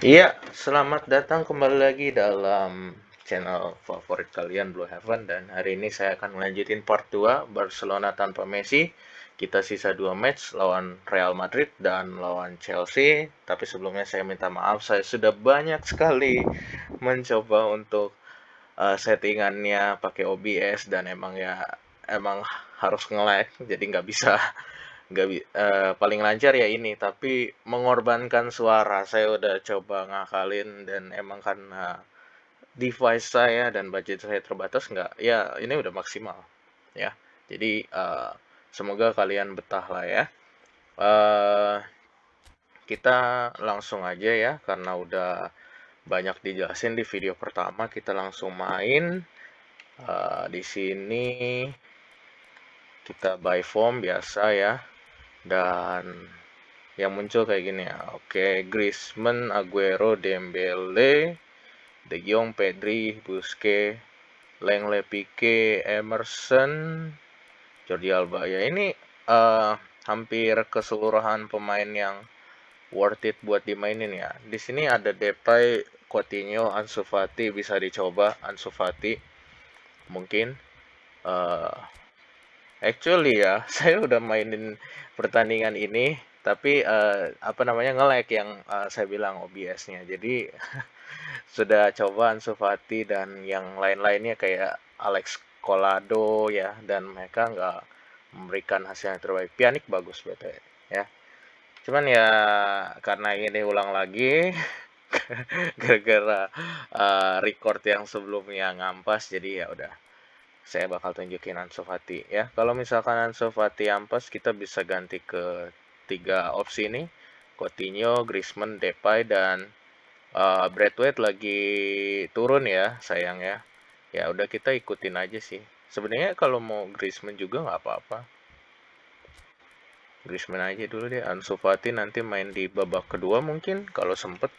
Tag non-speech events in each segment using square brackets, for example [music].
Iya, selamat datang kembali lagi dalam channel favorit kalian Blue Heaven dan hari ini saya akan melanjutin part 2 Barcelona tanpa Messi. Kita sisa dua match lawan Real Madrid dan lawan Chelsea. Tapi sebelumnya saya minta maaf, saya sudah banyak sekali mencoba untuk uh, settingannya pakai OBS dan emang ya emang harus nge-lag jadi nggak bisa nggak uh, paling lancar ya ini tapi mengorbankan suara. Saya udah coba ngakalin dan emang karena device saya dan budget saya terbatas nggak ya ini udah maksimal ya. Jadi uh, semoga kalian betah lah ya. Uh, kita langsung aja ya karena udah banyak dijelasin di video pertama kita langsung main. Uh, di sini kita buy form biasa ya dan yang muncul kayak gini ya oke Griezmann Aguero Dembele De Jong Pedri Busquets Lengle Pique Emerson Jordi Alba. Ya ini uh, hampir keseluruhan pemain yang worth it buat dimainin ya. Di sini ada Depay Coutinho Ansu Fati bisa dicoba Ansu Fati mungkin uh, Actually ya, [laughs] saya udah mainin pertandingan ini, tapi uh, apa namanya nge-lag yang uh, saya bilang OBS-nya. Jadi [laughs] sudah coba Ansu Fati dan yang lain-lainnya kayak Alex Colado ya dan mereka nggak memberikan hasil yang terbaik. Pianik bagus betul ya. Cuman ya karena ini ulang lagi [laughs] gara-gara uh, record yang sebelumnya ngampas jadi ya udah saya bakal tunjukin Ansu Fati ya. Kalau misalkan Ansu Fati ampas, kita bisa ganti ke tiga opsi ini. Coutinho, Griezmann, Depay, dan uh, Bradway lagi turun ya, sayang ya. Ya udah kita ikutin aja sih. Sebenarnya kalau mau Griezmann juga nggak apa-apa. Griezmann aja dulu deh. Ansu Fati nanti main di babak kedua mungkin kalau sempet.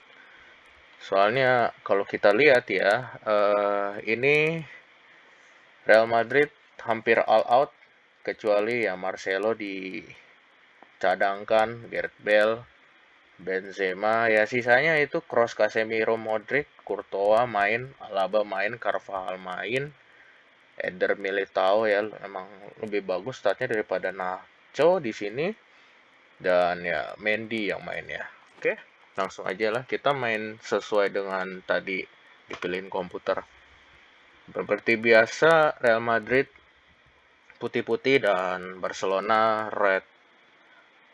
Soalnya kalau kita lihat ya, uh, ini Real Madrid hampir all out kecuali ya Marcelo dicadangkan, Gareth Bale, Benzema, ya sisanya itu Cross, Casemiro, Modric, Courtois main, Alaba main, Carvajal main, Eder Militao ya emang lebih bagus statnya daripada Nacho di sini dan ya Mendy yang main ya. Oke, langsung aja lah kita main sesuai dengan tadi dipilihin komputer. Seperti biasa, Real Madrid putih-putih dan Barcelona red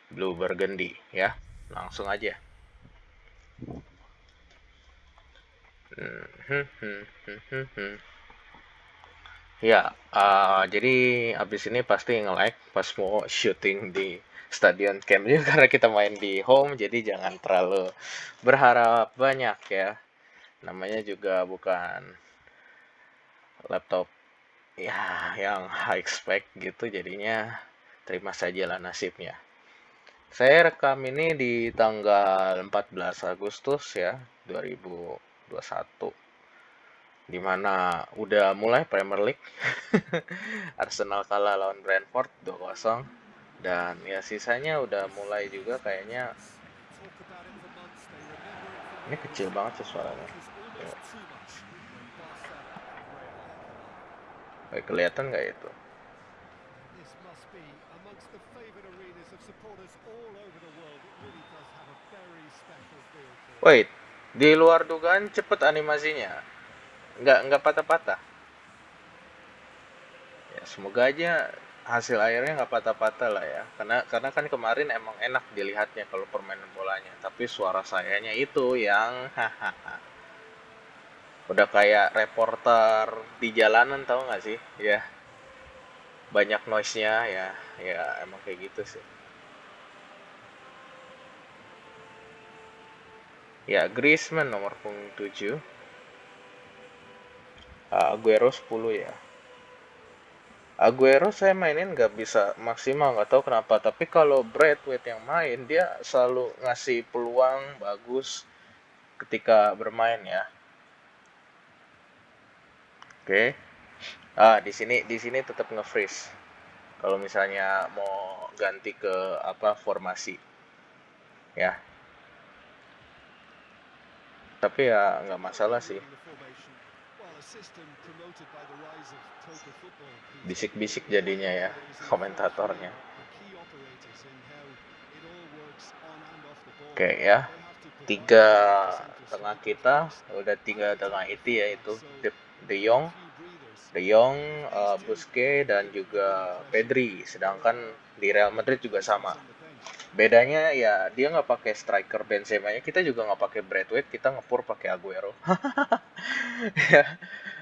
blue burgundy ya. Langsung aja. Ya, uh, jadi abis ini pasti nge-like pas mau shooting di Stadion Camp juga [laughs] karena kita main di home, jadi jangan terlalu berharap banyak ya. Namanya juga bukan laptop ya yang high spec gitu jadinya terima saja lah nasibnya. Saya rekam ini di tanggal 14 Agustus ya 2021 di mana udah mulai Premier League. [laughs] Arsenal kalah lawan Brentford 2-0 dan ya sisanya udah mulai juga kayaknya. Ini kecil banget sih suaranya Kayak kelihatan nggak itu? Wait, di luar dugaan cepet animasinya, nggak nggak patah-patah. Ya semoga aja hasil akhirnya nggak patah-patah lah ya, karena karena kan kemarin emang enak dilihatnya kalau permainan bolanya, tapi suara sayanya itu yang hahaha udah kayak reporter di jalanan tau gak sih? Ya. Banyak noise nya ya. Ya emang kayak gitu sih. Ya Griezmann nomor punggung 7 Aguero 10 ya. Aguero saya mainin nggak bisa maksimal nggak tahu kenapa. Tapi kalau Bradway yang main dia selalu ngasih peluang bagus ketika bermain ya Oke. Ah, di sini di sini tetap nge-freeze. Kalau misalnya mau ganti ke apa formasi. Ya. tapi ya nggak masalah sih bisik-bisik jadinya ya komentatornya oke ya tiga tengah kita udah tiga tengah itu yaitu De, De Jong De Jong, uh, Busquets dan juga Pedri. Sedangkan di Real Madrid juga sama. Bedanya ya dia nggak pakai striker Benzema nya kita juga nggak pakai Braithwaite kita ngepur pakai Aguero.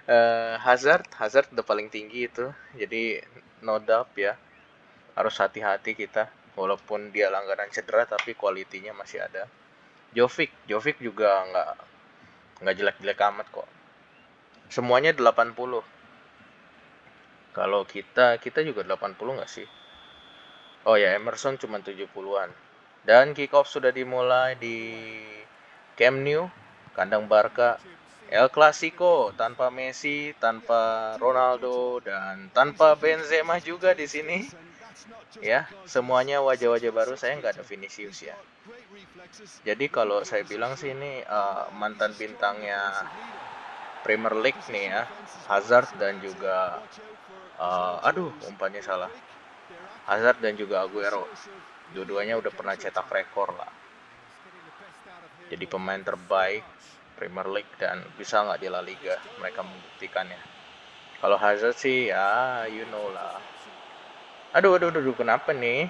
Uh, [laughs] Hazard Hazard udah paling tinggi itu. Jadi no doubt ya. Harus hati-hati kita walaupun dia langganan cedera tapi kualitinya masih ada. Jovic Jovic juga nggak nggak jelek-jelek amat kok semuanya 80 kalau kita kita juga 80 nggak sih oh ya Emerson cuma 70-an dan kick off sudah dimulai di Camp Nou kandang Barca El Clasico tanpa Messi, tanpa Ronaldo dan tanpa Benzema juga di sini. Ya, semuanya wajah-wajah baru. Saya nggak ada Vinicius ya. Jadi kalau saya bilang sih ini uh, mantan bintangnya Premier League nih ya, Hazard dan juga uh, aduh umpannya salah. Hazard dan juga Aguero. Dua-duanya udah pernah cetak rekor lah. Jadi pemain terbaik Premier League dan bisa nggak di La Liga mereka membuktikannya kalau Hazard sih ya you know lah. Aduh aduh aduh kenapa nih?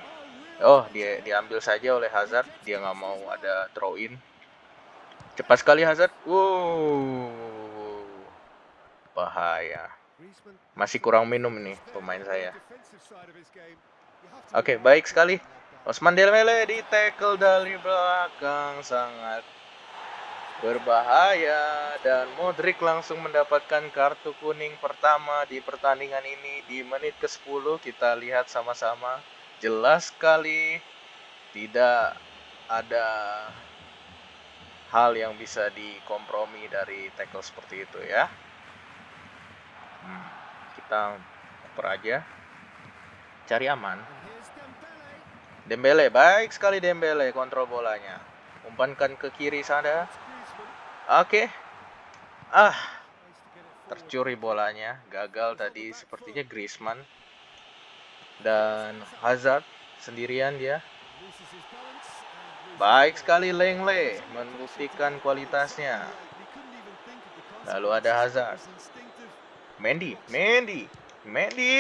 Oh dia diambil saja oleh Hazard. Dia nggak mau ada throw in cepat sekali Hazard. Wow bahaya masih kurang minum nih pemain saya. Oke okay, baik sekali. Osman Dembele di tackle dari belakang sangat berbahaya. Dan Modric langsung mendapatkan kartu kuning pertama di pertandingan ini. Di menit ke-10 kita lihat sama-sama. Jelas sekali tidak ada hal yang bisa dikompromi dari tackle seperti itu ya kita oper aja cari aman Dembele baik sekali Dembele kontrol bolanya umpankan ke kiri sana Oke. Okay. Ah. Tercuri bolanya, gagal tadi sepertinya Griezmann. Dan Hazard sendirian dia. Baik sekali Lengle membuktikan kualitasnya. Lalu ada Hazard. Mendy, Mendy, Mendy.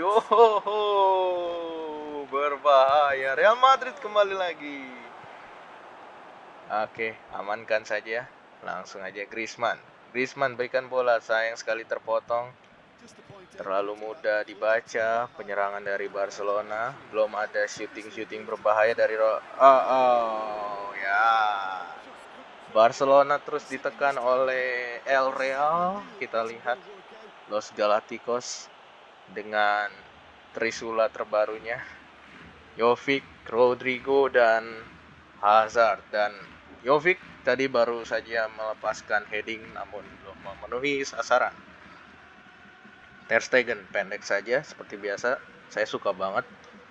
Oh, berbahaya. Real Madrid kembali lagi. Oke, amankan saja. Langsung aja Griezmann. Griezmann berikan bola, sayang sekali terpotong. Terlalu mudah dibaca penyerangan dari Barcelona. Belum ada shooting-shooting berbahaya dari Ro oh, oh, ya. Barcelona terus ditekan oleh El Real. Kita lihat Los Galacticos dengan Trisula terbarunya. Jovic, Rodrigo dan Hazard dan Jovic tadi baru saja melepaskan heading namun belum memenuhi sasaran. Ter Stegen pendek saja seperti biasa. Saya suka banget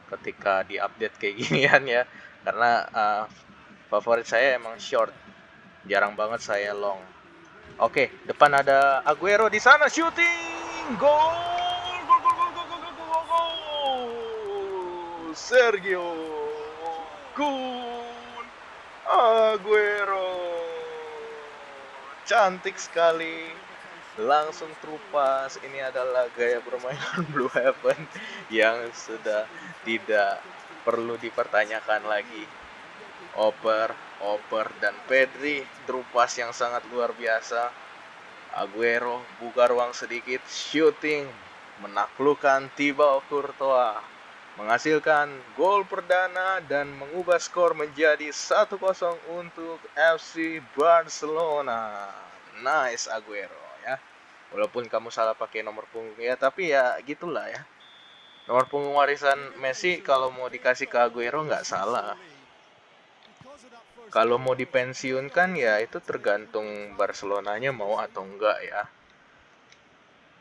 ketika di-update kayak [laughs] ginian ya karena uh, favorit saya emang short. Jarang banget saya long. Oke, depan ada Aguero di sana shooting. Gol! Gol gol gol gol gol gol gol. Sergio Kun Aguero cantik sekali langsung terupas ini adalah gaya permainan [laughs] Blue Heaven yang sudah tidak perlu dipertanyakan lagi Oper, Oper dan Pedri terupas yang sangat luar biasa Aguero buka ruang sedikit shooting menaklukkan Thibaut Courtois menghasilkan gol perdana dan mengubah skor menjadi 1-0 untuk FC Barcelona. Nice Aguero ya. Walaupun kamu salah pakai nomor punggung ya, tapi ya gitulah ya. Nomor punggung warisan Messi kalau mau dikasih ke Aguero nggak salah kalau mau dipensiunkan ya itu tergantung Barcelonanya mau atau enggak ya.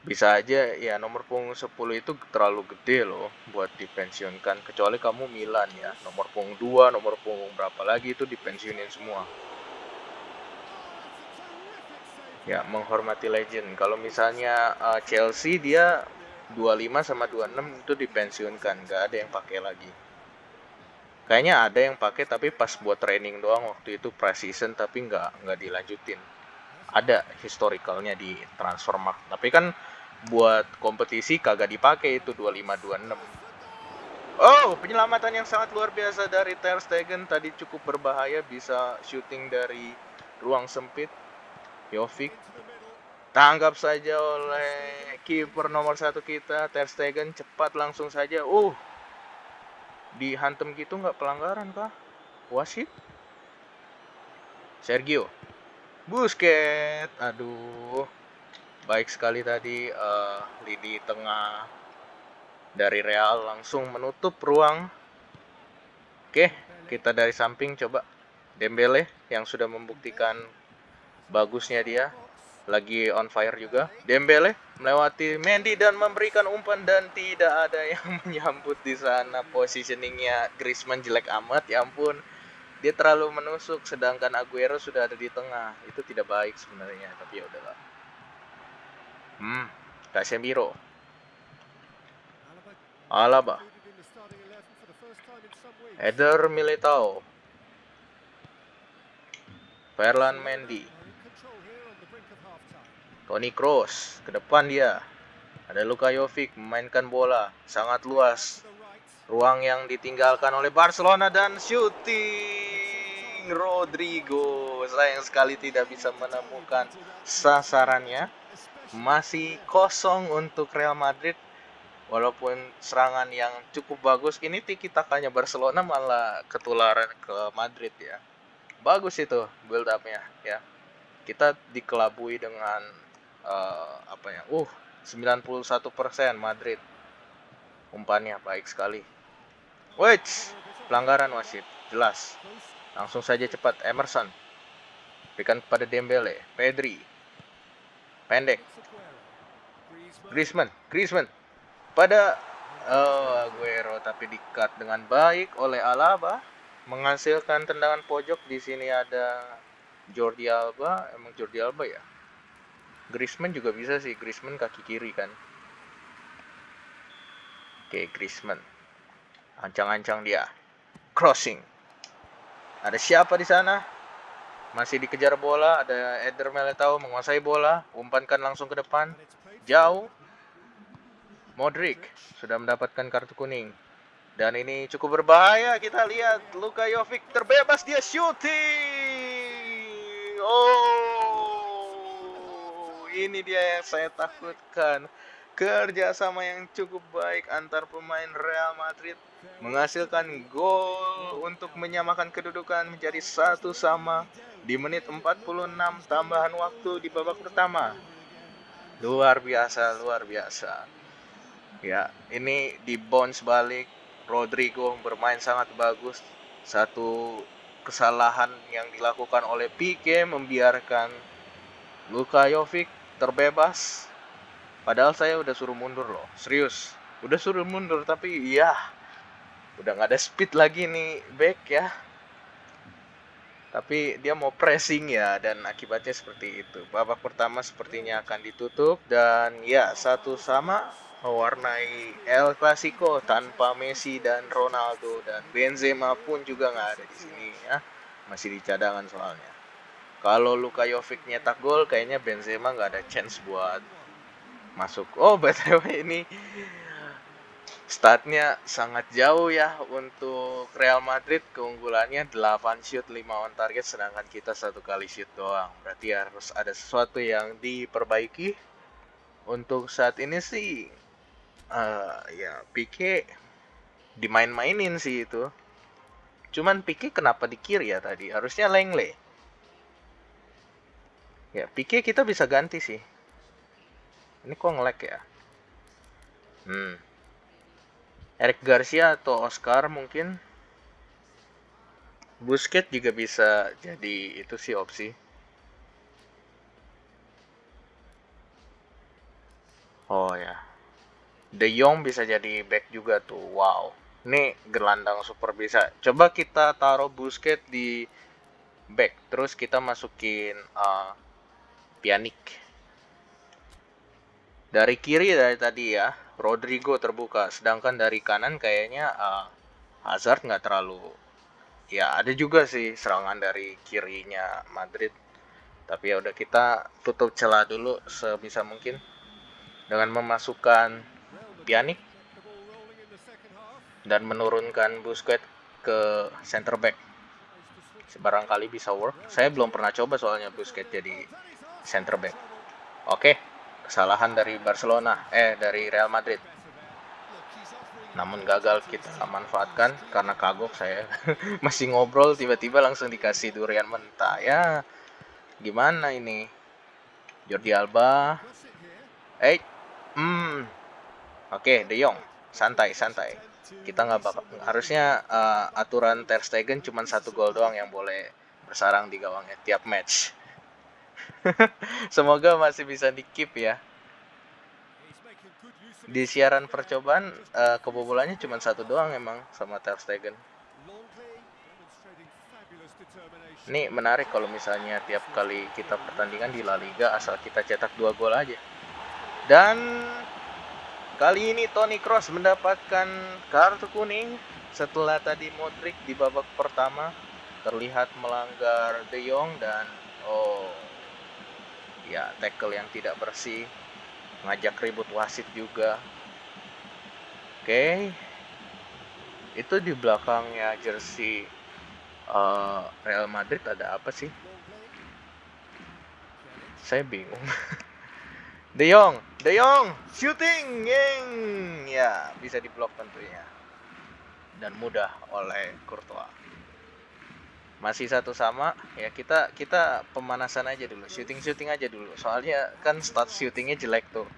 Bisa aja ya nomor punggung 10 itu terlalu gede loh buat dipensiunkan kecuali kamu Milan ya. Nomor punggung 2 nomor punggung berapa lagi itu dipensiunin semua. Ya menghormati legend. Kalau misalnya uh, Chelsea dia 25 sama 26 itu dipensiunkan Gak ada yang pakai lagi. Kayaknya ada yang pakai tapi pas buat training doang waktu itu preseason tapi nggak nggak dilanjutin. Ada historicalnya di Transfermarkt. Tapi kan buat kompetisi kagak dipakai itu 25 26. Oh, penyelamatan yang sangat luar biasa dari Ter Stegen tadi cukup berbahaya bisa shooting dari ruang sempit. Jovic tanggap saja oleh kiper nomor satu kita Ter Stegen cepat langsung saja. Uh, dihantem gitu nggak pelanggaran kah? Wasit? Sergio Busquets, aduh, baik sekali tadi uh, lini tengah dari Real langsung menutup ruang. Oke, kita dari samping coba Dembele yang sudah membuktikan bagusnya dia lagi on fire juga. Dembele melewati Mendy dan memberikan umpan dan tidak ada yang [laughs] menyambut di sana. Positioningnya Griezmann jelek amat, ya ampun. Dia terlalu menusuk sedangkan Aguero sudah ada di tengah. Itu tidak baik sebenarnya, tapi ya udahlah. Hmm, Casemiro Alaba Eder Militao Ferland Mendy Toni Kroos ke depan dia. Ada Luka Jovic memainkan bola sangat luas. Ruang yang ditinggalkan oleh Barcelona dan shooting Rodrigo. Sayang sekali tidak bisa menemukan sasarannya. Masih kosong untuk Real Madrid. Walaupun serangan yang cukup bagus ini tiki takanya Barcelona malah ketularan ke Madrid ya. Bagus itu build upnya ya. Kita dikelabui dengan uh, apa ya uh 91% Madrid. Umpannya baik sekali. Wait, pelanggaran wasit jelas. Langsung saja cepat Emerson. Berikan kepada Dembele Pedri. Pendek. Griezmann Griezmann. Pada oh, Aguero tapi dikat dengan baik oleh Alaba menghasilkan tendangan pojok. Di sini ada Jordi Alba emang Jordi Alba ya Griezmann juga bisa sih. Griezmann kaki kiri kan. Oke Griezmann. Ancang-ancang dia. Crossing. Ada siapa di sana? Masih dikejar bola. Ada Eder Militao menguasai bola. Umpankan langsung ke depan. Jauh. Modric sudah mendapatkan kartu kuning. Dan ini cukup berbahaya. Kita lihat Luka Jovic terbebas. Dia shooting. Oh, ini dia yang saya takutkan. Kerjasama yang cukup baik antar pemain Real Madrid menghasilkan gol untuk menyamakan kedudukan menjadi satu sama di menit 46 tambahan waktu di babak pertama. Luar biasa, luar biasa. Ya, ini di bounce balik Rodrigo bermain sangat bagus. Satu kesalahan yang dilakukan oleh Pique membiarkan Luka Jovic terbebas. Padahal saya udah suruh mundur loh, serius. Udah suruh mundur tapi ya udah nggak ada speed lagi nih back ya. Tapi dia mau pressing ya dan akibatnya seperti itu. Babak pertama sepertinya akan ditutup dan ya satu sama mewarnai El Clasico tanpa Messi dan Ronaldo dan Benzema pun juga nggak ada di sini ya masih di cadangan soalnya kalau Luka Jovic nyetak gol kayaknya Benzema nggak ada chance buat masuk oh [laughs] btw ini statnya sangat jauh ya untuk Real Madrid keunggulannya 8 shoot 5 on target sedangkan kita satu kali shoot doang berarti harus ada sesuatu yang diperbaiki untuk saat ini sih uh, ya Pique dimain-mainin sih itu. Cuman Pique kenapa di kiri ya tadi? Harusnya Lengle. Ya, Pique kita bisa ganti sih. Ini kok ngelek ya? Hmm. Eric Garcia atau Oscar mungkin. Busquets juga bisa jadi itu sih opsi. Oh ya, De Jong bisa jadi back juga tuh. Wow. Ini gelandang super bisa. Coba kita taruh Busquets di back. Terus kita masukin uh, Pjanic. Dari kiri dari tadi ya, Rodrigo terbuka, sedangkan dari kanan kayaknya uh, Hazard nggak terlalu ya ada juga sih serangan dari kirinya Madrid. Tapi ya udah kita tutup celah dulu sebisa mungkin dengan memasukkan Pjanic dan menurunkan Busquets ke center back. Barangkali bisa work. Saya belum pernah coba soalnya Busquets jadi center back. Oke kesalahan dari Barcelona eh dari Real Madrid. Namun gagal kita manfaatkan karena kagok saya. [laughs] Masih ngobrol tiba-tiba langsung dikasih durian mentah. Ya gimana ini? Jordi Alba. Eh hmm. Oke De Jong. Santai santai. Kita nggak bakal harusnya uh, aturan Ter Stegen cuma satu gol doang yang boleh bersarang di gawangnya tiap match [laughs] Semoga masih bisa di keep ya. Di siaran percobaan uh, kebobolannya cuma satu doang emang sama Ter Stegen. Ini menarik kalau misalnya tiap kali kita pertandingan di La Liga asal kita cetak dua gol aja. Dan kali ini Toni Kroos mendapatkan kartu kuning setelah tadi Modric di babak pertama terlihat melanggar De Jong dan oh ya tackle yang tidak bersih ngajak ribut wasit juga. Oke. Okay. itu di belakangnya jersey uh, Real Madrid ada apa sih? Saya bingung. [laughs] De Jong De Jong shooting yang ya bisa diblok tentunya. Dan mudah oleh Courtois masih satu sama ya kita kita pemanasan aja dulu syuting syuting aja dulu. Soalnya kan start syutingnya jelek tuh.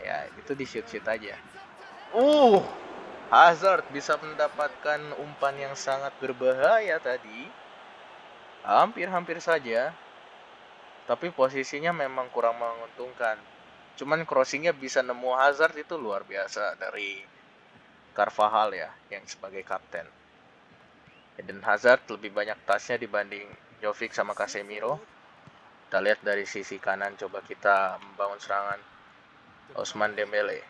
Ya itu di shoot shoot aja. Uh Hazard bisa mendapatkan umpan yang sangat berbahaya tadi. Hampir-hampir saja. Tapi posisinya memang kurang menguntungkan. Cuman crossingnya bisa nemu Hazard itu luar biasa dari Carvajal ya yang sebagai kapten Eden Hazard lebih banyak tasnya dibanding Jovic sama Casemiro. Kita lihat dari sisi kanan coba kita membangun serangan Osman Dembele.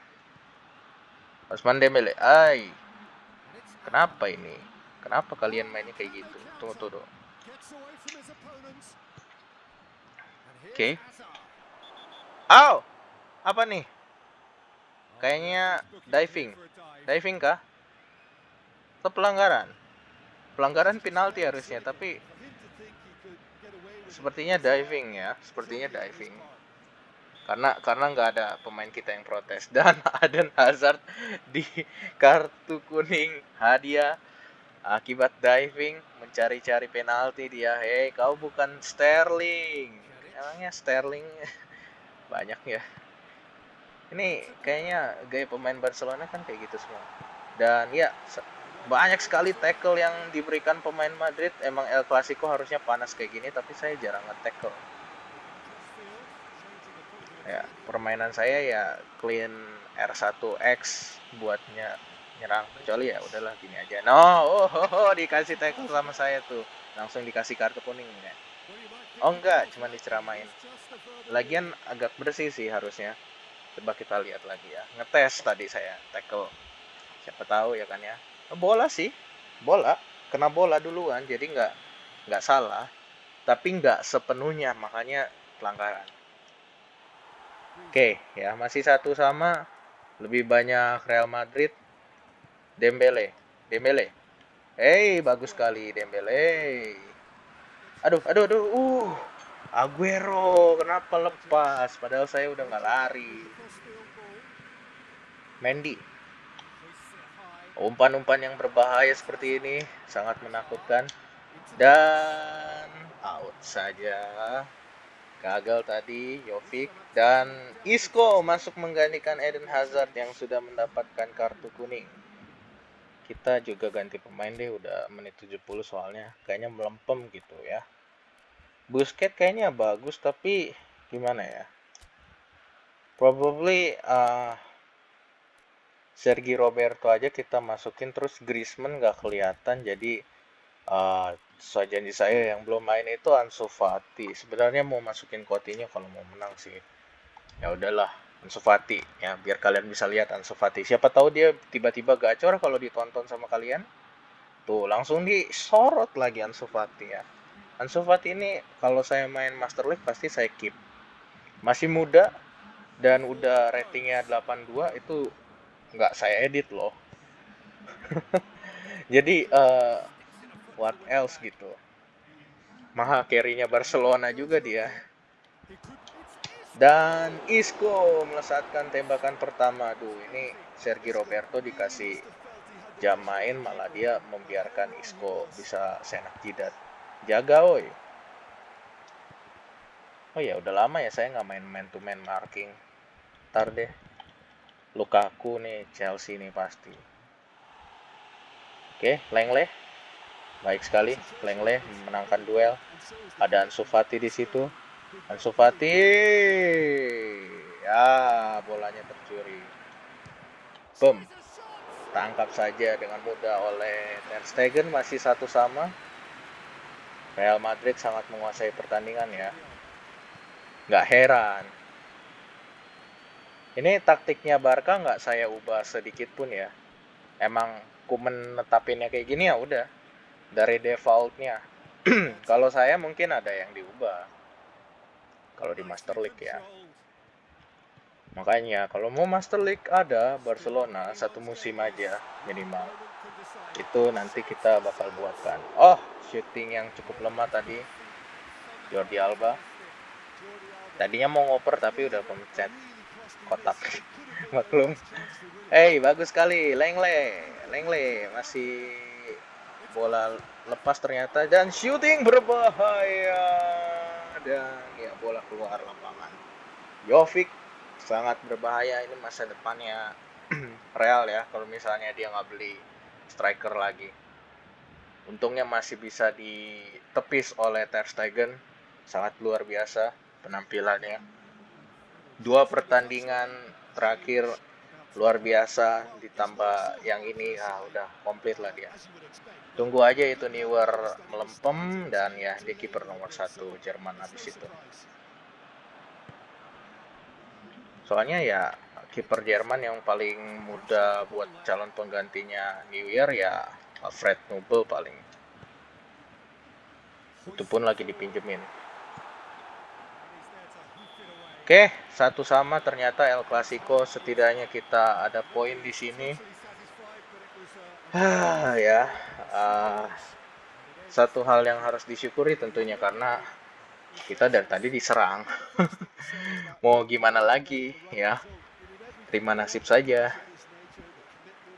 Osman Dembele, ay. Kenapa ini? Kenapa kalian mainnya kayak gitu? Tunggu tunggu. Oke. Okay. Aw! Apa nih? Kayaknya diving. Diving kah? Atau pelanggaran? Pelanggaran penalti harusnya tapi sepertinya diving ya sepertinya diving. Karena karena nggak ada pemain kita yang protes. [laughs] Dan Aden Hazard di kartu kuning hadiah akibat diving mencari-cari penalti dia. Hei kau bukan Sterling. Emangnya Sterling? [laughs] Banyak ya. Ini kayaknya gaya pemain Barcelona kan kayak gitu semua. Dan ya banyak sekali tackle yang diberikan pemain Madrid. Emang El Clasico harusnya panas kayak gini tapi saya jarang nge-tackle. Ya permainan saya ya clean R1X buatnya nyerang. Kecuali ya udahlah gini aja. No oh, oh, oh dikasih tackle sama saya tuh. Langsung dikasih kartu kuning ya. Oh enggak cuma diceramain. Lagian agak bersih sih harusnya. Coba kita lihat lagi ya. Ngetes tadi saya tackle. Siapa tahu ya kan ya bola sih bola kena bola duluan jadi nggak nggak salah tapi nggak sepenuhnya makanya pelanggaran oke ya masih satu sama lebih banyak Real Madrid Dembele Dembele Hey, bagus sekali Dembele. Aduh, aduh, aduh. Uh, Aguero kenapa lepas? Padahal saya udah nggak lari. Mendy. Umpan-umpan yang berbahaya seperti ini sangat menakutkan. Dan out saja. Gagal tadi Jovic dan Isco masuk menggantikan Eden Hazard yang sudah mendapatkan kartu kuning. Kita juga ganti pemain deh udah menit 70 soalnya kayaknya melempem gitu ya. Busquets kayaknya bagus tapi gimana ya? Probably uh, Sergi Roberto aja kita masukin terus Griezmann nggak kelihatan jadi uh, sesuai janji saya yang belum main itu Ansu Fati. Sebenarnya mau masukin Coutinho kalau mau menang sih. Ya udahlah, Ansu Fati ya biar kalian bisa lihat Ansu Fati. Siapa tahu dia tiba-tiba gacor kalau ditonton sama kalian. Tuh, langsung disorot lagi Ansu Fati ya. Ansu Fati ini kalau saya main Master League pasti saya keep. Masih muda dan udah ratingnya 82 itu nggak saya edit loh. [laughs] Jadi uh, what else gitu. Maha carry-nya Barcelona juga dia. Dan Isco melesatkan tembakan pertama. Duh, ini Sergi Roberto dikasih jam main malah dia membiarkan Isco bisa senak jidat jaga woi oh ya udah lama ya saya nggak main man to man marking ntar deh Lukaku nih Chelsea nih pasti. Oke Lengle baik sekali Lengle memenangkan duel. Ada Ansu Fati di situ. Ansu Fati! Ya bolanya tercuri boom tangkap saja dengan mudah oleh Ter Stegen masih satu sama. Real Madrid sangat menguasai pertandingan ya. Nggak heran ini taktiknya Barca nggak saya ubah sedikit pun ya emang ku menetapinnya kayak gini ya udah dari defaultnya [clears throat] kalau saya mungkin ada yang diubah kalau di Master League ya Makanya kalau mau Master League ada Barcelona satu musim aja minimal. Itu nanti kita bakal buatkan. Oh, shooting yang cukup lemah tadi. Jordi Alba. Tadinya mau ngoper tapi udah pemencet kotak. Maklum. Hey, bagus sekali. Lengle. Lengle masih bola lepas ternyata dan shooting berbahaya dan ya bola keluar lapangan. Jovic sangat berbahaya ini masa depannya [clears throat] Real ya kalau misalnya dia nggak beli striker lagi. Untungnya masih bisa ditepis oleh Ter Stegen, sangat luar biasa penampilannya. Dua pertandingan terakhir luar biasa ditambah yang ini ah udah komplit lah dia. Tunggu aja itu Neuer melempem dan ya dia kiper nomor satu Jerman habis itu. soalnya ya kiper Jerman yang paling muda buat calon penggantinya New Year ya Fred Nubel paling itu pun lagi dipinjemin oke satu sama ternyata El Clasico setidaknya kita ada poin di sini. Ah ya uh, satu hal yang harus disyukuri tentunya karena kita dari tadi diserang. [laughs] Mau gimana lagi ya? Terima nasib saja.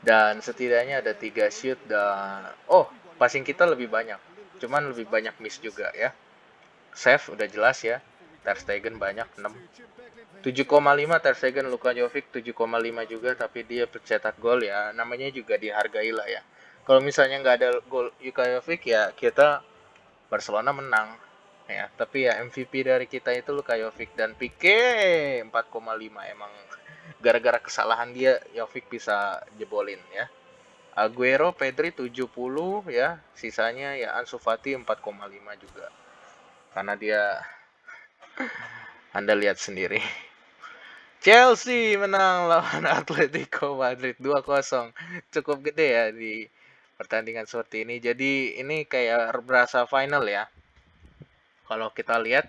Dan setidaknya ada tiga shoot dan oh passing kita lebih banyak. Cuman lebih banyak miss juga ya. Save udah jelas ya Ter Stegen banyak 6 7,5 Ter Stegen Luka Jovic 7,5 juga tapi dia pencetak gol ya. Namanya juga dihargai lah ya. Kalau misalnya nggak ada gol Luka Jovic ya kita Barcelona menang ya. Tapi ya MVP dari kita itu Luka Jovic dan Pique 4,5 emang gara-gara kesalahan dia Jovic bisa jebolin ya. Aguero Pedri 70 ya. Sisanya ya Ansu Fati 4,5 juga. Karena dia Anda lihat sendiri Chelsea menang lawan [laughs] Atletico Madrid 2-0 cukup gede ya di pertandingan seperti ini jadi ini kayak berasa final ya kalau kita lihat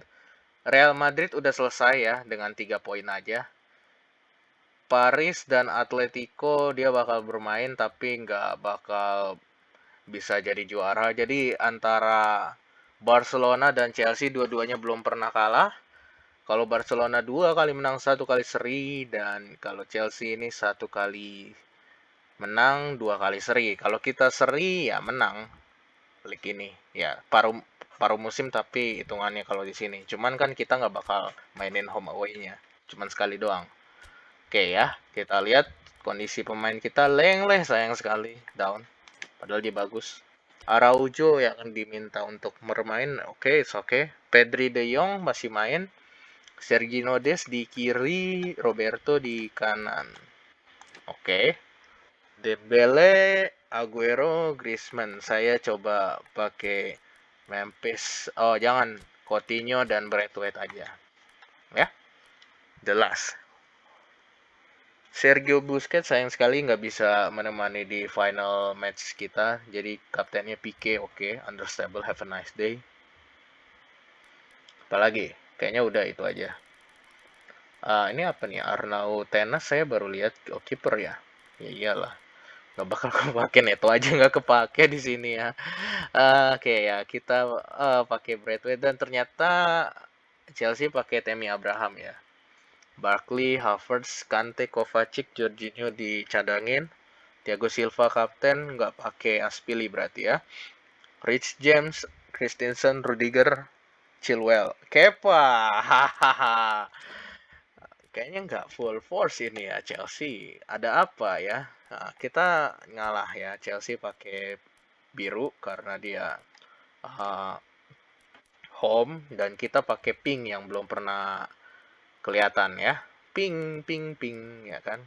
Real Madrid udah selesai ya dengan tiga poin aja. Paris dan Atletico dia bakal bermain tapi nggak bakal bisa jadi juara. Jadi antara Barcelona dan Chelsea dua-duanya belum pernah kalah. Kalau Barcelona dua kali menang satu kali seri dan kalau Chelsea ini satu kali menang dua kali seri. Kalau kita seri ya menang. Klik ini ya paruh paruh musim tapi hitungannya kalau di sini. Cuman kan kita nggak bakal mainin home away-nya. Cuman sekali doang. Oke ya, kita lihat kondisi pemain kita lengleh sayang sekali down. Padahal dia bagus. Araujo yang diminta untuk bermain. Oke, okay, oke. Okay. Pedri De Jong masih main. Sergio Des di kiri, Roberto di kanan. Oke. Okay. Dembele Aguero, Griezmann. Saya coba pakai Memphis. Oh, jangan. Coutinho dan Braithwaite aja. Ya. Jelas. Sergio Busquets sayang sekali nggak bisa menemani di final match kita. Jadi kaptennya Pique, oke, okay, understandable, have a nice day. Apalagi, kayaknya udah itu aja. Uh, ini apa nih? Arnau Tenas saya baru lihat oh, kiper ya. Ya iyalah. Gak bakal [laughs] kepake itu aja nggak kepake di sini ya. Uh, Oke okay, ya kita uh, pakai Bradway dan ternyata Chelsea pakai Temi Abraham ya. Barkley, Havertz, Kante, Kovacic, Jorginho dicadangin. Thiago Silva kapten, nggak pakai Aspili berarti ya. Rich James, Christensen, Rudiger, Chilwell. Kepa. Kayaknya nggak full force ini ya Chelsea. Ada apa ya? Nah, kita ngalah ya Chelsea pakai biru karena dia uh, home dan kita pakai pink yang belum pernah kelihatan ya. Ping ping ping ya kan.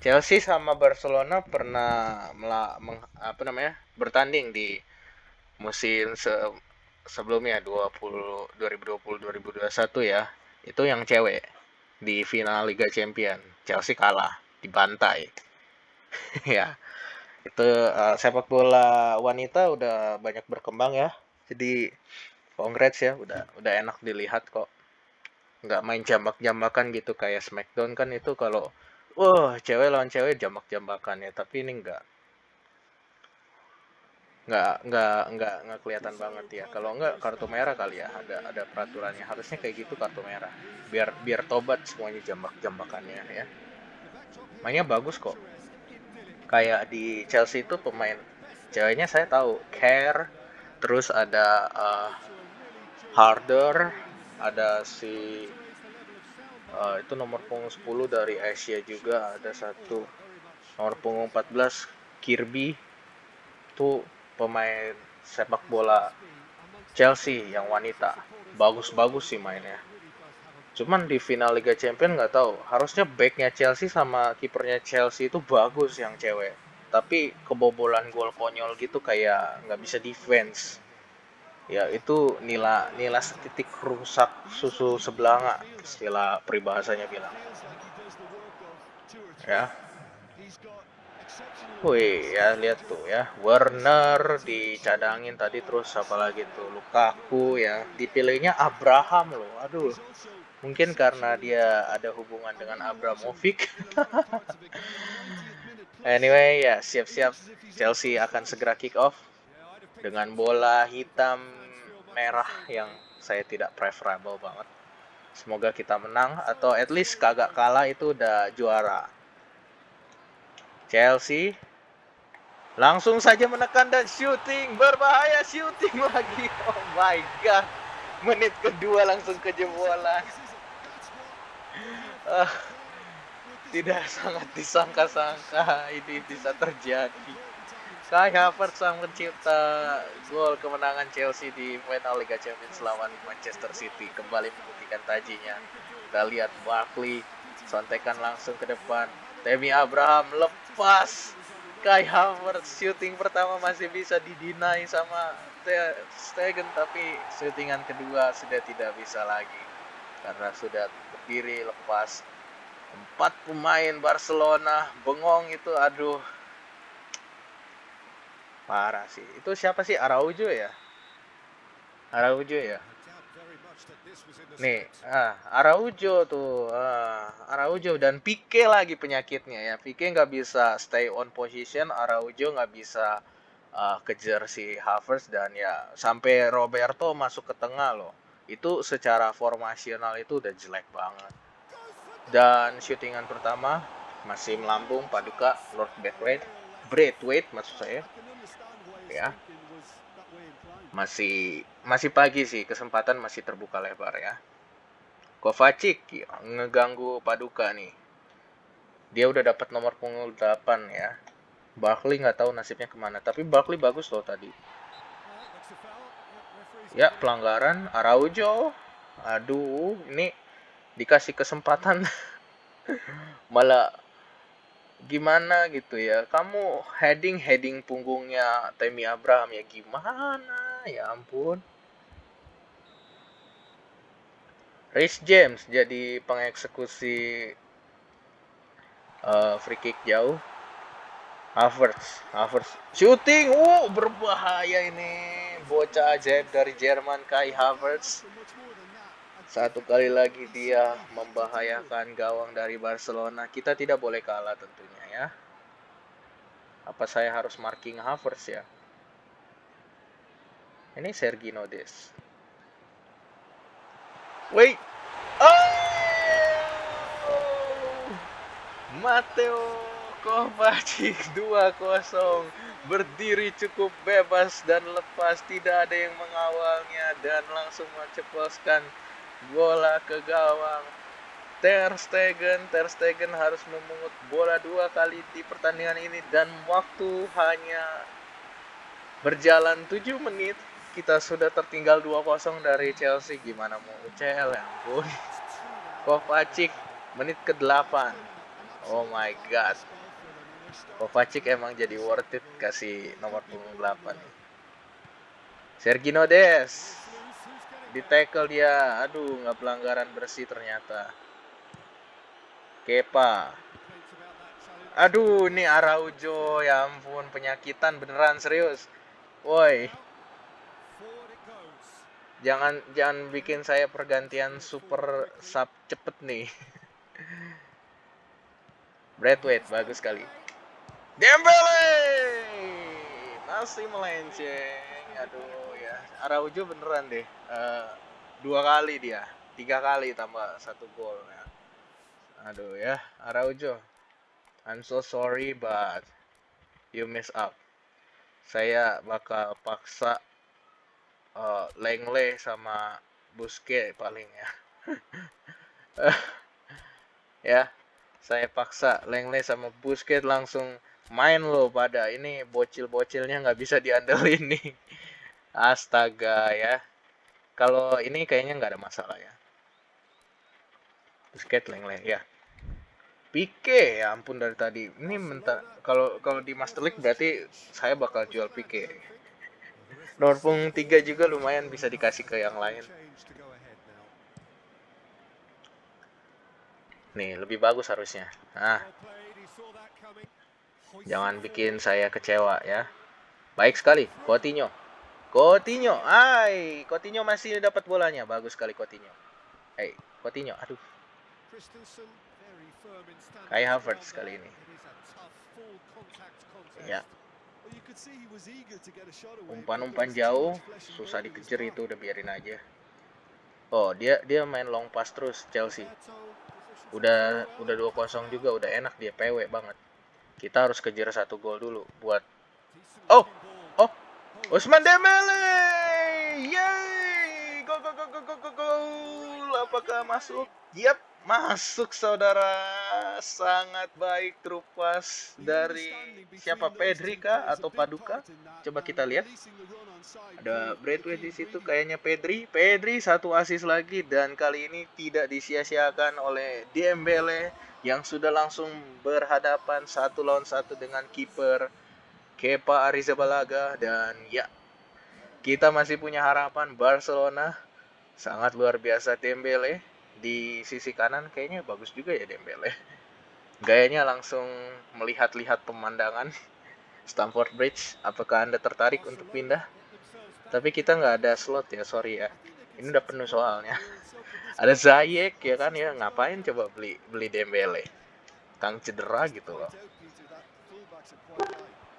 Chelsea sama Barcelona pernah mela, meng, apa namanya bertanding di musim se, sebelumnya 20 2020 2021 ya. Itu yang cewek di final Liga Champion Chelsea kalah dibantai. [laughs] Ya. Itu uh, sepak bola wanita udah banyak berkembang ya. Jadi congrats ya udah udah enak dilihat kok nggak main jambak-jambakan gitu kayak Smackdown kan itu kalau wah. cewek lawan cewek jambak-jambakan ya tapi ini enggak nggak nggak nggak nggak kelihatan banget ya. Kalau nggak kartu merah kali ya ada ada peraturannya. Harusnya kayak gitu kartu merah biar biar tobat semuanya jambak jambakannya ya. Mainnya bagus kok. Kayak di Chelsea itu pemain ceweknya saya tahu Care terus ada uh, Harder ada si uh, itu nomor punggung 10 dari Asia juga. Ada satu nomor punggung 14 Kirby. Itu pemain sepak bola Chelsea yang wanita. Bagus-bagus sih mainnya. Cuman di final Liga Champions nggak tahu. Harusnya backnya Chelsea sama kipernya Chelsea itu bagus yang cewek. Tapi kebobolan gol konyol gitu kayak nggak bisa defense ya itu nila nila setitik rusak susu sebelanga istilah peribahasanya bilang. Ya. Wih ya lihat tuh ya. Werner dicadangin tadi terus apa lagi tuh? Lukaku ya. Dipilihnya Abraham loh aduh. Mungkin karena dia ada hubungan dengan Abramovic. [laughs] Anyway ya siap-siap. Chelsea akan segera kick off dengan bola hitam merah yang saya tidak preferable banget. Semoga kita menang atau at least kagak kalah itu udah juara. Chelsea langsung saja menekan dan shooting berbahaya shooting [laughs] lagi. Oh my god. Menit kedua langsung kejebolan. Uh, tidak sangat disangka-sangka ini bisa terjadi. Kai Havertz sang pencipta gol kemenangan Chelsea di final Liga Champions lawan Manchester City kembali membuktikan tajinya. Kita lihat Barkley sontekan langsung ke depan. Temi Abraham lepas. Kai Havertz shooting pertama masih bisa didinai sama Stegen tapi shootingan kedua sudah tidak bisa lagi karena sudah berdiri lepas. Empat pemain Barcelona bengong itu aduh Parah sih. Itu siapa sih? Araujo ya? Araujo ya? Nih, ah, Araujo tuh, ah, Araujo dan Pique lagi penyakitnya ya. Pique nggak bisa stay on position, Araujo nggak bisa uh, kejar si Havertz dan ya sampai Roberto masuk ke tengah loh. Itu secara formasional itu udah jelek banget. Dan shootingan pertama masih melambung Paduka Lord Braithwaite, Braithwaite maksud saya ya. Masih masih pagi sih kesempatan masih terbuka lebar ya. Kovacic ya, ngeganggu Paduka nih. Dia udah dapat nomor punggung 8 ya. Barkley nggak tahu nasibnya ke mana tapi Barkley bagus loh tadi. Ya pelanggaran Araujo. Aduh ini dikasih kesempatan. [laughs] Malah gimana gitu ya. Kamu heading heading punggungnya Temi Abraham ya gimana? Ya ampun. Rich James jadi pengeksekusi uh, free kick jauh. Havertz Havertz shooting uh berbahaya ini. Bocah ajaib dari Jerman Kai Havertz satu kali lagi dia membahayakan gawang dari Barcelona. Kita tidak boleh kalah tentunya ya. Apa saya harus marking Havertz ya? Ini Sergi Nodes. Wait. Oh! Mateo Kovacic 2-0 berdiri cukup bebas dan lepas tidak ada yang mengawalnya dan langsung menceploskan bola ke gawang. Ter Stegen, Ter Stegen harus memungut bola dua kali di pertandingan ini dan waktu hanya berjalan 7 menit. Kita sudah tertinggal 2-0 dari Chelsea. Gimana mau UCL ya ampun. Kovacic menit ke-8. Oh my god. Kovacic emang jadi worth it kasih nomor punggung 8. Sergino Des di tackle dia aduh nggak pelanggaran bersih ternyata. Kepa. Aduh ini Araujo ya ampun penyakitan beneran serius. Woi. Jangan jangan bikin saya pergantian super sub cepet nih. [laughs] Bradway bagus sekali. Dembele! Masih melenceng aduh Araujo beneran deh. Uh, dua kali dia. Tiga kali tambah satu gol ya. Aduh ya. Araujo. I'm so sorry but you miss up saya bakal paksa uh, Lengle sama Buske paling ya. [laughs] Ya saya paksa Lengle sama Busquets langsung main loh pada ini bocil-bocilnya nggak bisa diandelin nih Astaga ya. Kalau ini kayaknya nggak ada masalah ya. Busket leng-leng ya. Pike ya ampun dari tadi. Ini mentah kalau kalau di Master League berarti saya bakal jual Pike. Dorpung 3 juga lumayan bisa dikasih ke yang lain. Nih, lebih bagus harusnya. Nah. Jangan bikin saya kecewa ya. Baik sekali, Coutinho. Coutinho, ay, Coutinho masih dapat bolanya. Bagus sekali Coutinho. Hey, Coutinho, aduh. Kai Havertz kali ini. Ya. Umpan-umpan jauh, susah dikejar itu udah biarin aja. Oh, dia dia main long pass terus Chelsea. Udah udah 2-0 juga, udah enak dia PW banget. Kita harus kejar satu gol dulu buat Oh, Usman Dembele. Yeay! Go go go go go go go. Apakah masuk? Yap, masuk saudara. Sangat baik trupas dari siapa Pedri kah atau Paduka? Coba kita lihat. Ada Bradway di situ kayaknya Pedri. Pedri satu asis lagi dan kali ini tidak disia-siakan oleh Dembele yang sudah langsung berhadapan satu lawan satu dengan kiper Kepa Arrizabalaga dan ya kita masih punya harapan Barcelona sangat luar biasa Dembele di sisi kanan. Kayaknya bagus juga ya Dembele. Gayanya langsung melihat-lihat pemandangan Stamford Bridge. Apakah anda tertarik untuk pindah? Tapi kita nggak ada slot ya sorry ya. Ini udah penuh soalnya. Ada Zayek ya kan ya. Ngapain coba beli beli Dembele? Kang cedera gitu loh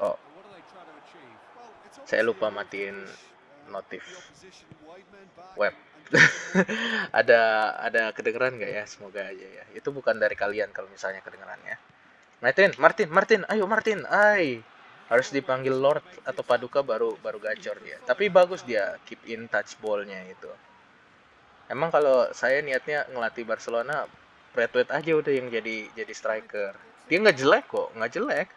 oh saya lupa matiin notif web. [laughs] Ada ada kedengeran nggak ya? Semoga aja ya. Itu bukan dari kalian kalau misalnya kedengerannya Martin Martin Martin ayo Martin ay harus dipanggil Lord atau Paduka baru baru gacor dia. Tapi bagus dia keep in touch ballnya itu. Emang kalau saya niatnya ngelatih Barcelona Bradway aja udah yang jadi jadi striker. Dia nggak jelek kok nggak jelek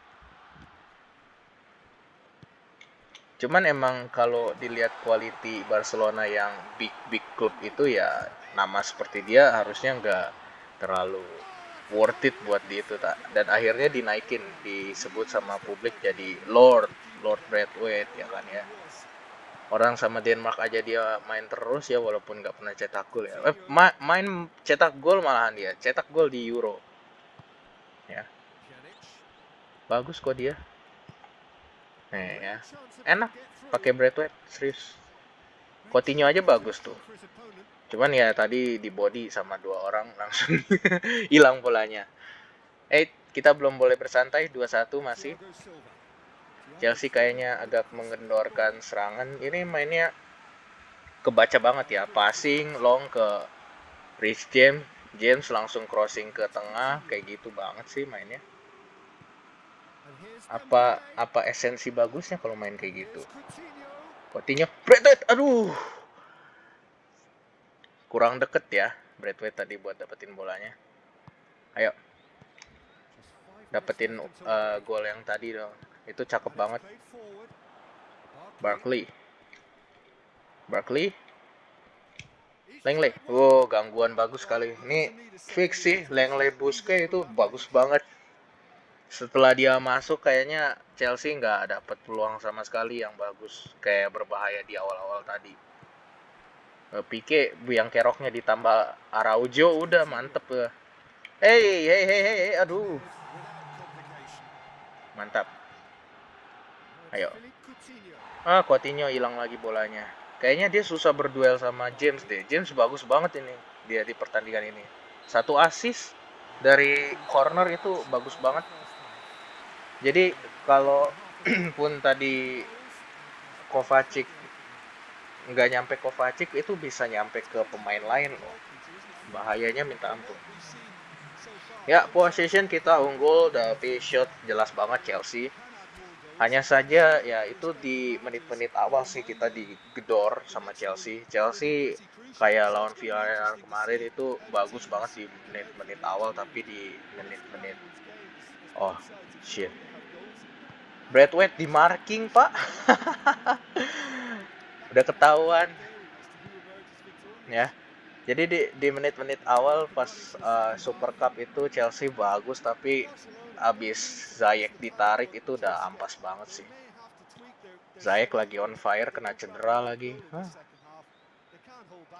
Cuman emang kalau dilihat quality Barcelona yang big big club itu ya nama seperti dia harusnya nggak terlalu worth it buat di itu tak dan akhirnya dinaikin disebut sama publik jadi Lord Lord Braithwaite ya kan ya. Orang sama Denmark aja dia main terus ya walaupun nggak pernah cetak gol ya. Eh, ma main cetak gol malahan dia cetak gol di Euro. Ya. Bagus kok dia nih ya enak. Pakai Braithwaite serius. Coutinho aja bagus tuh. Cuman ya tadi di body sama dua orang langsung [laughs] hilang bolanya eh kita belum boleh bersantai 2-1 masih. Chelsea kayaknya agak mengendorkan serangan. Ini mainnya kebaca banget ya. Passing long ke Rich James. James langsung crossing ke tengah kayak gitu banget sih mainnya apa apa esensi bagusnya kalau main kayak gitu? Coutinho Bradway aduh. Kurang deket ya Bradway tadi buat dapetin bolanya. Ayo. Dapetin uh, gol yang tadi dong. Itu cakep banget. Barkley. Barkley. Lengle wow gangguan bagus sekali ini fix sih. Lengle Buske itu bagus banget setelah dia masuk kayaknya Chelsea nggak dapat peluang sama sekali yang bagus kayak berbahaya di awal-awal tadi eh, Pique yang keroknya ditambah Araujo udah mantep ya hey hey hey hey aduh mantap Ayo. Ah, Coutinho hilang lagi bolanya. Kayaknya dia susah berduel sama James deh. James bagus banget ini dia di pertandingan ini. Satu assist dari corner itu bagus banget. Jadi kalau [clears throat] pun tadi Kovacic nggak nyampe Kovacic itu bisa nyampe ke pemain lain loh. Bahayanya minta ampun. Ya, possession kita unggul tapi shot jelas banget Chelsea hanya saja ya itu di menit-menit awal sih kita digedor sama Chelsea. Chelsea kayak lawan Villarreal kemarin itu bagus banget di menit-menit awal tapi di menit-menit oh shit. Bradway di marking pak, [laughs] udah ketahuan ya. Jadi di di menit-menit awal pas uh, Super Cup itu Chelsea bagus tapi abis Zayek ditarik itu udah ampas banget sih. Zayek lagi on fire kena cedera lagi. Huh?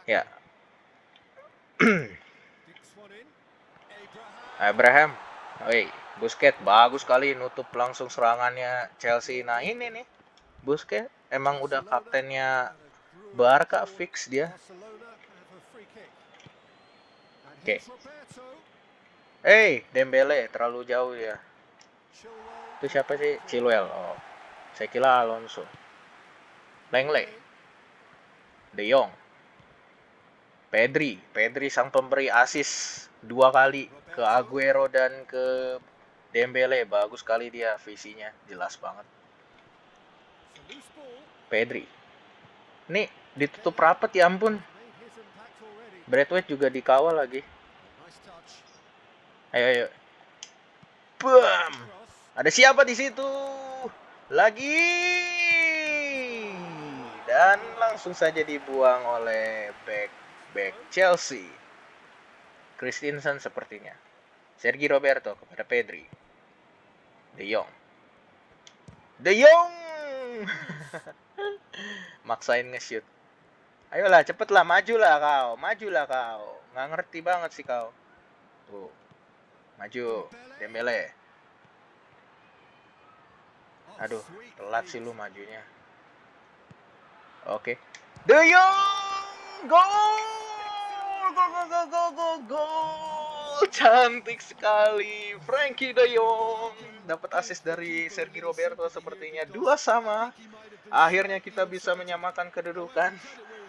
Ya. [clears throat] Abraham. Woi, Busket bagus kali nutup langsung serangannya Chelsea. Nah, ini nih. Busket emang udah kaptennya Barca fix dia. Oke. Okay. Hey, Dembele terlalu jauh ya. Itu siapa sih? Chilwell. Oh. Saya kira Alonso. Lengle. De Jong. Pedri. Pedri sang pemberi asis dua kali ke Aguero dan ke Dembele. Bagus sekali dia visinya. Jelas banget. Pedri. Nih, ditutup rapet ya ampun. Bradway juga dikawal lagi. Ayo ayo. Bam. Ada siapa di situ? Lagi. Dan langsung saja dibuang oleh back back Chelsea. Christensen sepertinya. Sergi Roberto kepada Pedri. De Jong. De Jong. [laughs] Maksain nge-shoot. Ayolah, cepetlah, majulah kau, majulah kau. Nggak ngerti banget sih kau. Tuh, Maju, Dembele. Aduh, telat sih lu majunya. Oke. Okay. De Jong! Gol! Gol, gol, gol, gol, gol, gol! Cantik sekali. Frankie De Jong dapat assist dari Sergi Roberto sepertinya. Dua sama. Akhirnya kita bisa menyamakan kedudukan.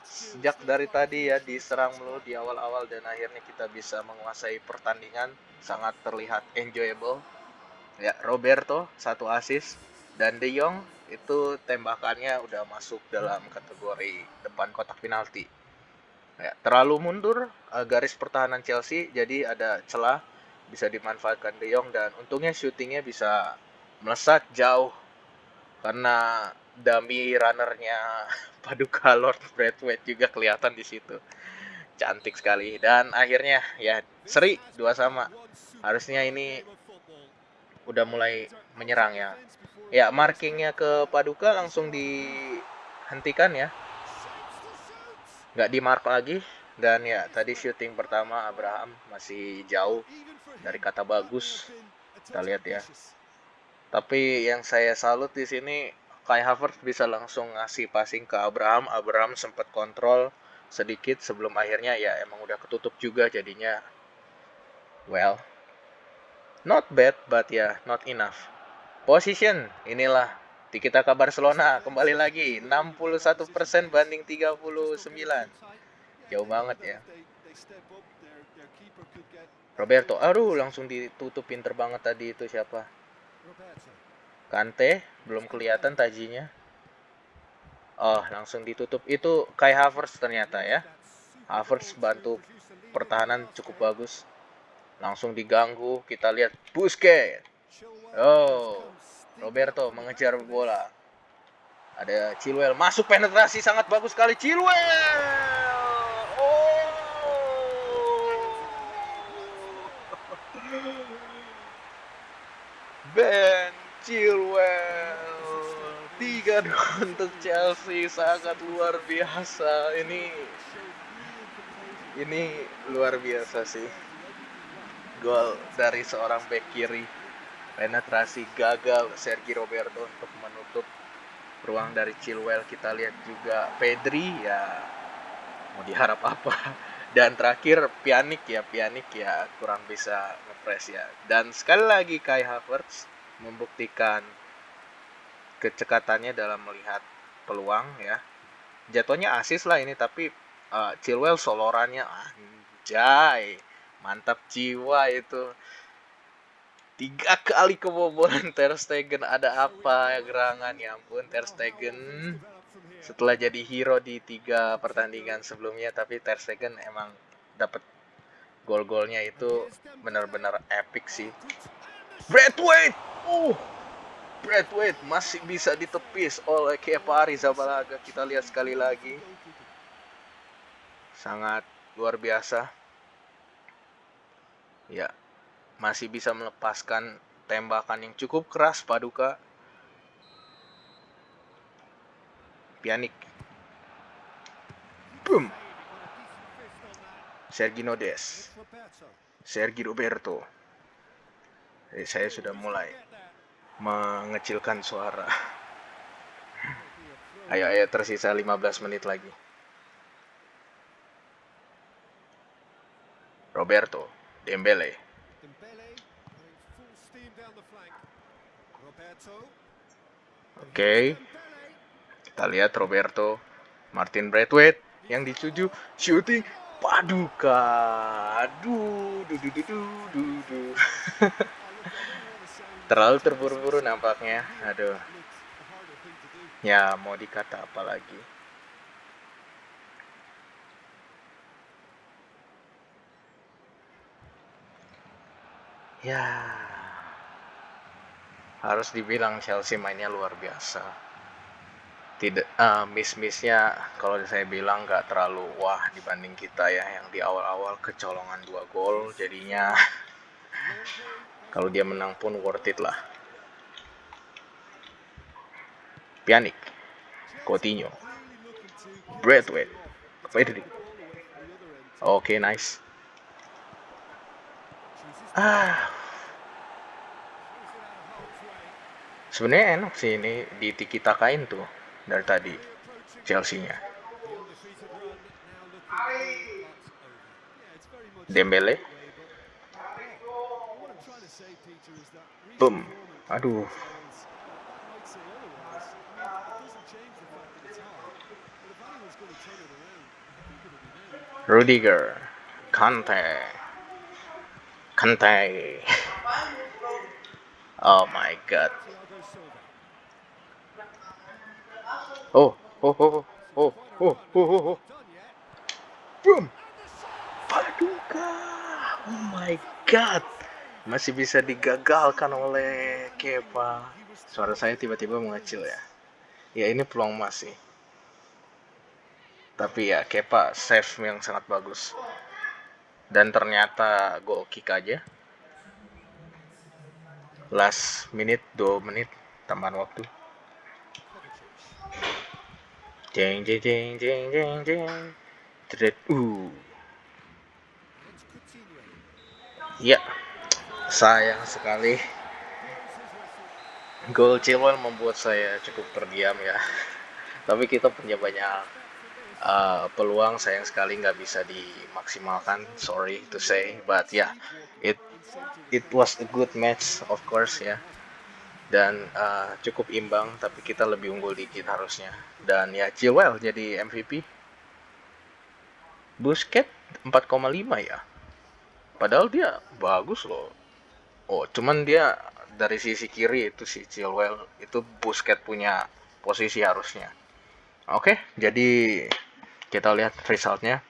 Sejak dari tadi ya diserang mulu di awal-awal dan akhirnya kita bisa menguasai pertandingan. Sangat terlihat enjoyable. Ya Roberto satu assist. Dan De Jong itu tembakannya udah masuk dalam kategori depan kotak penalti ya, terlalu mundur uh, garis pertahanan Chelsea jadi ada celah bisa dimanfaatkan De Jong dan untungnya syutingnya bisa melesat jauh karena dummy runnernya [laughs] Paduka Lord Braithwaite juga kelihatan di situ cantik sekali dan akhirnya ya Seri dua sama. Harusnya ini udah mulai menyerang ya. Ya, markingnya ke Paduka langsung dihentikan ya. Nggak di mark lagi. Dan ya, tadi syuting pertama Abraham masih jauh dari kata bagus. Kita lihat ya. Tapi yang saya salut di sini Kai Havertz bisa langsung ngasih passing ke Abraham. Abraham sempat kontrol sedikit sebelum akhirnya ya emang udah ketutup juga jadinya well not bad but ya yeah, not enough. Position inilah di kita kabar Barcelona kembali lagi 61% banding 39. Jauh banget ya. Roberto, aduh langsung ditutup pinter banget tadi itu siapa? Kante belum kelihatan tajinya. Oh, langsung ditutup. Itu Kai Havertz ternyata ya. Havertz bantu pertahanan cukup bagus. Langsung diganggu. Kita lihat Busquets. Oh, Roberto mengejar bola. Ada Chilwell masuk penetrasi sangat bagus sekali Chilwell. Oh. Ben Chilwell tiga untuk Chelsea sangat luar biasa ini ini luar biasa sih gol dari seorang back kiri penetrasi gagal Sergi Roberto untuk menutup ruang dari Chilwell kita lihat juga Pedri ya mau diharap apa [laughs] dan terakhir Pianik ya Pianik ya kurang bisa ngepres ya dan sekali lagi Kai Havertz membuktikan kecekatannya dalam melihat peluang ya. Jatuhnya asis lah ini tapi uh, Chilwell solorannya anjay. Mantap jiwa itu. Tiga [laughs] kali kebobolan Ter Stegen ada apa ya gerangan ya ampun Ter Stegen setelah jadi hero di tiga pertandingan sebelumnya tapi Ter Stegen emang dapat gol-golnya itu benar-benar epic sih. Bradwaite Uh, Bradwaite masih bisa ditepis oleh Kepa Arrizabalaga. Kita lihat sekali lagi. Sangat luar biasa. Ya, masih bisa melepaskan tembakan yang cukup keras Paduka. Pianik. Boom. Sergi Nodes. Sergi Roberto. Jadi saya sudah mulai mengecilkan suara. [laughs] Ayo, ayo tersisa 15 menit lagi. Roberto, Dembele. Oke. Okay. Kita lihat Roberto, Martin Braithwaite yang dicuju shooting paduka. Aduh, du du du du du. du. [laughs] terlalu terburu-buru nampaknya aduh ya mau dikata apa lagi ya harus dibilang Chelsea mainnya luar biasa. Tidak uh, miss-missnya kalau saya bilang nggak terlalu wah dibanding kita ya yang di awal-awal kecolongan dua gol jadinya. [laughs] Kalau dia menang pun worth it lah. Pianik Coutinho Bradway Pedri oke okay, nice. Ah sebenarnya enak sih ini di tiki takain tuh dari tadi Chelsea nya Dembele Boom. Aduh. Rudiger. Kante. Kante. [laughs] Oh my god. Oh, oh, oh, oh, oh, oh, oh, oh. Boom. Paduka. Oh my god masih bisa digagalkan oleh Kepa. Suara saya tiba-tiba mengecil ya. Ya ini peluang masih. Tapi ya Kepa save yang sangat bagus. dan ternyata goal kick aja last minute 2 menit tambahan waktu jeng jeng jeng jeng jeng jeng Tret, uh. Ya sayang sekali. Gol Chilwell membuat saya cukup terdiam ya. Tapi kita punya banyak uh, peluang sayang sekali nggak bisa dimaksimalkan sorry to say but ya yeah, it it was a good match of course ya dan uh, cukup imbang tapi kita lebih unggul dikit harusnya. Dan ya Chilwell jadi MVP Busquets 4,5 ya. Padahal dia bagus loh. Oh cuman dia dari sisi kiri itu si Chilwell itu Busquets punya posisi harusnya. Oke jadi kita lihat resultnya.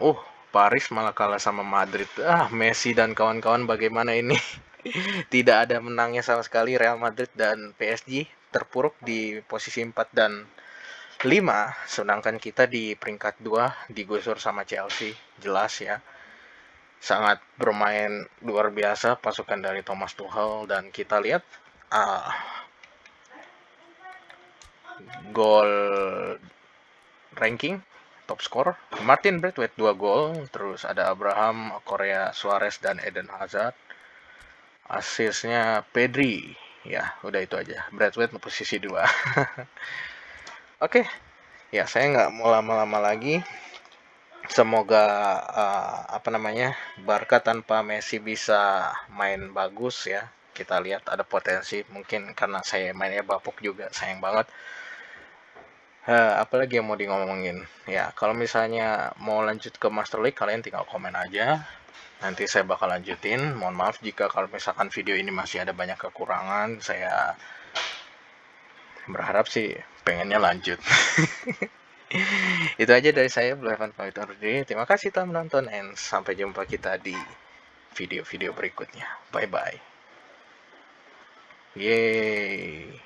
Uh Paris malah kalah sama Madrid. Ah Messi dan kawan-kawan bagaimana ini [laughs] tidak ada menangnya sama sekali Real Madrid dan PSG terpuruk di posisi 4 dan 5 sedangkan kita di peringkat 2 digusur sama Chelsea. Jelas ya. Sangat bermain luar biasa pasukan dari Thomas Tuchel dan kita lihat uh, gol ranking top score Martin Braithwaite 2 gol terus ada Abraham Korea Suarez dan Eden Hazard asisnya Pedri. Ya udah itu aja. Bradwaite posisi 2 [laughs] oke. Okay. ya saya nggak mau lama-lama lagi. Semoga uh, apa namanya Barca tanpa Messi bisa main bagus ya. Kita lihat ada potensi. Mungkin karena saya mainnya bapuk juga sayang banget. Uh, apalagi yang mau di ngomongin? Ya kalau misalnya mau lanjut ke Master League kalian tinggal komen aja nanti saya bakal lanjutin. Mohon maaf jika kalau misalkan video ini masih ada banyak kekurangan. Saya berharap sih pengennya lanjut. [laughs] Itu aja dari saya Evan pamit undur diri terima kasih telah menonton and sampai jumpa kita di video-video berikutnya. Bye bye yeay